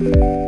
Yeah.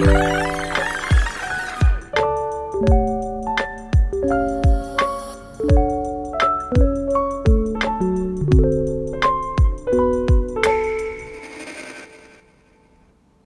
Bye.